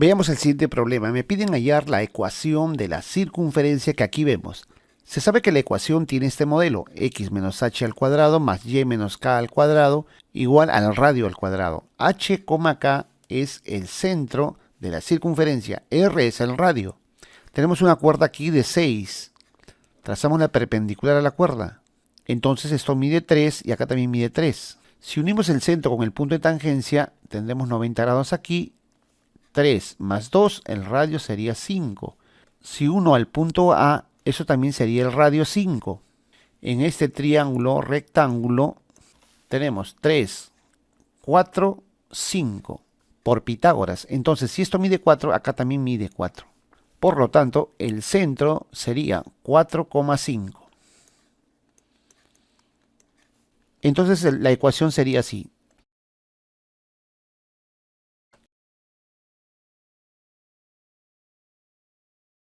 Veamos el siguiente problema. Me piden hallar la ecuación de la circunferencia que aquí vemos. Se sabe que la ecuación tiene este modelo, x menos h al cuadrado más y menos k al cuadrado igual al radio al cuadrado. h, k es el centro de la circunferencia, r es el radio. Tenemos una cuerda aquí de 6. Trazamos la perpendicular a la cuerda. Entonces esto mide 3 y acá también mide 3. Si unimos el centro con el punto de tangencia, tendremos 90 grados aquí. 3 más 2, el radio sería 5. Si uno al punto A eso también sería el radio 5. En este triángulo rectángulo tenemos 3, 4, 5 por Pitágoras. Entonces, si esto mide 4, acá también mide 4. Por lo tanto, el centro sería 4,5. Entonces la ecuación sería así.